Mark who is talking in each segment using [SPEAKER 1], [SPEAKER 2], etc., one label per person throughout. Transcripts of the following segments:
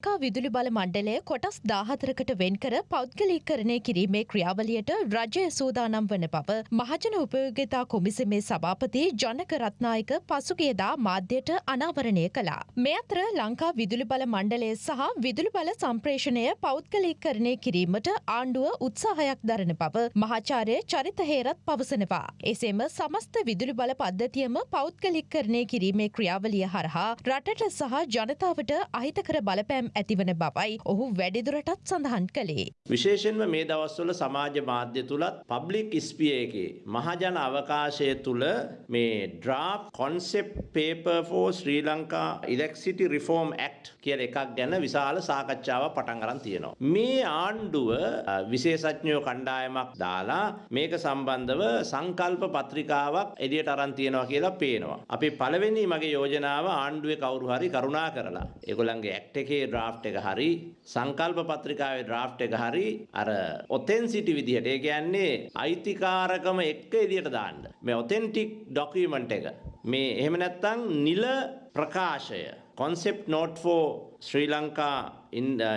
[SPEAKER 1] කා විදුලි බල මණ්ඩලය කොටස් දාහතරකට වෙන්කර පෞද්ගලීකරණය කිරීමේ ක්‍රියාවලියට රජය සූදානම් වන බව මහජන උපයෝගතා කොමිසමේ සභාපති ජනක රත්නායක පසුගියදා මාධ්‍යයට අනාවරණය කළා. මේ අතර ලංකා විදුලි බල මණ්ඩලය සහ විදුලි බල සම්ප්‍රේෂණය පෞද්ගලීකරණය කිරීමට ආණ්ඩුව උත්සාහයක් දරන බව මහාචාර්ය චරිත හේරත් පවසනවා. එසේම සමස්ත විදුලි බල පද්ධතියම පෞද්ගලිකරණය කිරීමේ ක්‍රියාවලිය හරහා රටට සහ ජනතාවට අහිතකර බලපෑම් ඇතිවන බවයි ඔහු වැඩිදුරටත් සඳහන් කළේ.
[SPEAKER 2] විශේෂෙන්ම මේ දවස්වල සමාජ මාධ්‍ය තුළත් පබ්ලික් ස්පිය එකේ මහජන අවකාශය තුළ මේ draft concept paper for Sri Lanka electricity reform act කියල එකක් ගැන විශාල සාකච්ඡාව පටන් අරන් තියෙනවා. මේ ආණ්ඩුව විශේෂඥයෝ කණ්ඩායමක් දාලා මේක සම්බන්ධව සංකල්ප පත්‍රිකාවක් එදියට අරන් තියෙනවා කියලා පේනවා. අපි පළවෙනි මගේ යෝජනාව ආණ්ඩුවේ කවුරු හරි කරුණා කරලා ඒගොල්ලන්ගේ ඇක්ට් එකේ ඩ්‍රාෆ්ට් එක හරි සංකල්ප පත්‍රිකාවේ ඩ්‍රාෆ්ට් එක හරි අර ඔතෙන්සිටි විදිහට ඒ කියන්නේ අයිතිකාරකම එක්ක එදියට දාන්න. මේ ඔතෙන්ටික් ඩොකියුමන්ට් එක. මේ එහෙම නැත්නම් නිල ප්‍රකාශය concept note for Sri Lanka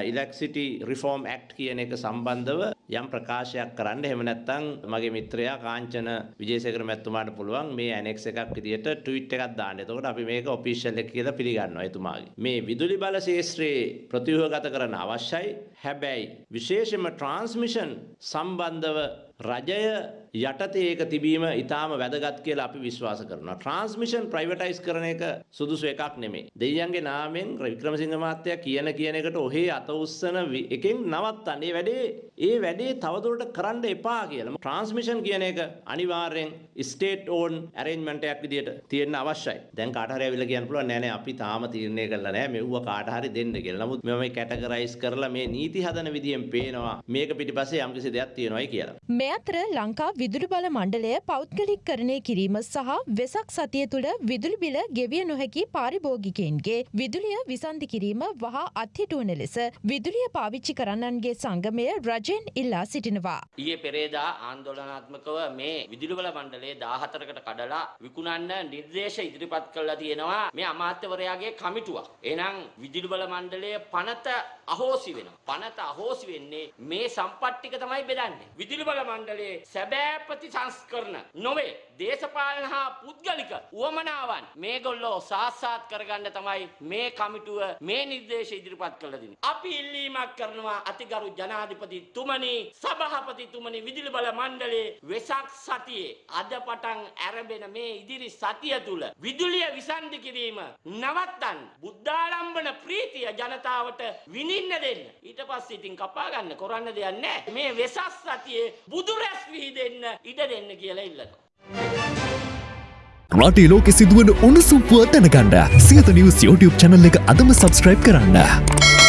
[SPEAKER 2] electricity reform act කියන එක සම්බන්ධව යම් ප්‍රකාශයක් කරන්න එහෙම නැත්නම් මගේ මිත්‍රයා කාංචන විජේසේකර මැතිතුමාට පුළුවන් මේ ඇනෙක්ස් එකක් විදියට ට්වීට් එකක් දාන්න. එතකොට අපි මේක ඔෆිෂියල් එක කියලා පිළිගන්නවා එතුමාගේ. මේ විදුලි බල ශේෂ්ත්‍රයේ ප්‍රතිව්‍යුහගත කරන්න අවශ්‍යයි. හැබැයි විශේෂයෙන්ම ට්‍රාන්ස්මිෂන් සම්බන්ධව රජය යටතේ ඒක තිබීම ඉතාම වැදගත් කියලා අපි විශ්වාස කරනවා. ට්‍රාන්ස්මිෂන් ප්‍රයිවටයිස් කරන එක සුදුසු එකක් නෙමෙයි. දෙයියන්ගේ නාමෙන් වික්‍රමසිංහ මහත්තයා කියන කියන එකට ඔහේ අත උස්සන එකෙන් නවත්තන්න. ඒ වැඩේ ඒ වැඩේ තවදුරට කරන්න එපා කියලා. ට්‍රාන්ස්මිෂන් කියන එක අනිවාර්යෙන් ස්ටේට් ඕන් ඇරේන්ජ්මන්ට් එකක් විදියට තියෙන්න අවශ්‍යයි. දැන් කාට හරි ඇවිල්ලා කියන්න පුළුවන් නෑ නෑ අපි තාම තීරණය කරලා නෑ මෙව්ව කාට හරි දෙන්න කියලා. නමුත් මම මේ කැටගරයිස් කරලා මේ නීති හදන විදියෙන් පේනවා මේක පිටිපස්සේ යම්කිසි දෙයක් තියෙනවායි කියලා.
[SPEAKER 1] මේ අතර ලංකා විදුලි බල මණ්ඩලය පෞද්ගලිකරණය කිරීම සහ වෙසක් සතිය තුළ විදුලි බිල ගෙවිය නොහැකි පාරිභෝගිකයින්ගේ විදුලිය විසන්ධි කිරීම වහා අත්හිටුවන ලෙස විදුලිය පාවිච්චි කරන්නන්ගේ සංගමය රජයෙන් ඉල්ලා සිටිනවා.
[SPEAKER 3] ඊයේ පෙරේදා ආන්දෝලනාත්මකව මේ විදුලි බල මණ්ඩලයේ 14කට කඩලා විකුණන්න නිර්දේශ ඉදිරිපත් කළා තියෙනවා මේ අමාත්‍යවරයාගේ කමිටුවක්. එහෙනම් විදුලි බල මණ්ඩලයේ පනත අහෝසි වෙනවා. පනත අහෝසි වෙන්නේ මේ සම්පත් ටික තමයි බෙදන්නේ. විදුලි බල මණ්ඩලයේ සැබෑ ප්‍රතිසංස්කරණ නොවේ. දේශපාලන හා පුද්ගලික උවමනාවන් මේගොල්ලෝ සාස්සාත් කරගන්න තමයි මේ කමිටුව මේ නිර්දේශ ඉදිරිපත් කළ දෙන්නේ. අපි ඉල්ලීමක් කරනවා අතිගරු ජනාධිපතිතුමනි සභාපතිතුමනි විදුලි බල මණ්ඩලයේ වෙසක් සතියේ අද පටන් ආරම්භන මේ ඉදිරි සතිය තුල විදුලිය විසන්ධි කිරීම නවත්තන්න බුද්ධාලම්බන ප්‍රීතිය ජනතාවට විඳින්න දෙන්න. ඊට පස්සේ ඉතින් කපා ගන්න කරන්න දෙයක් නැහැ. මේ වෙසක් සතියේ බුදුරැස් විහිදෙන්න ඉඩ දෙන්න කියලා ඉල්ලනවා.
[SPEAKER 4] රටේ ලෝකෙ සිදුවන උණුසුම් පුවත් දැනගන්න සියත නිවස් YouTube channel එක අදම subscribe කරන්න.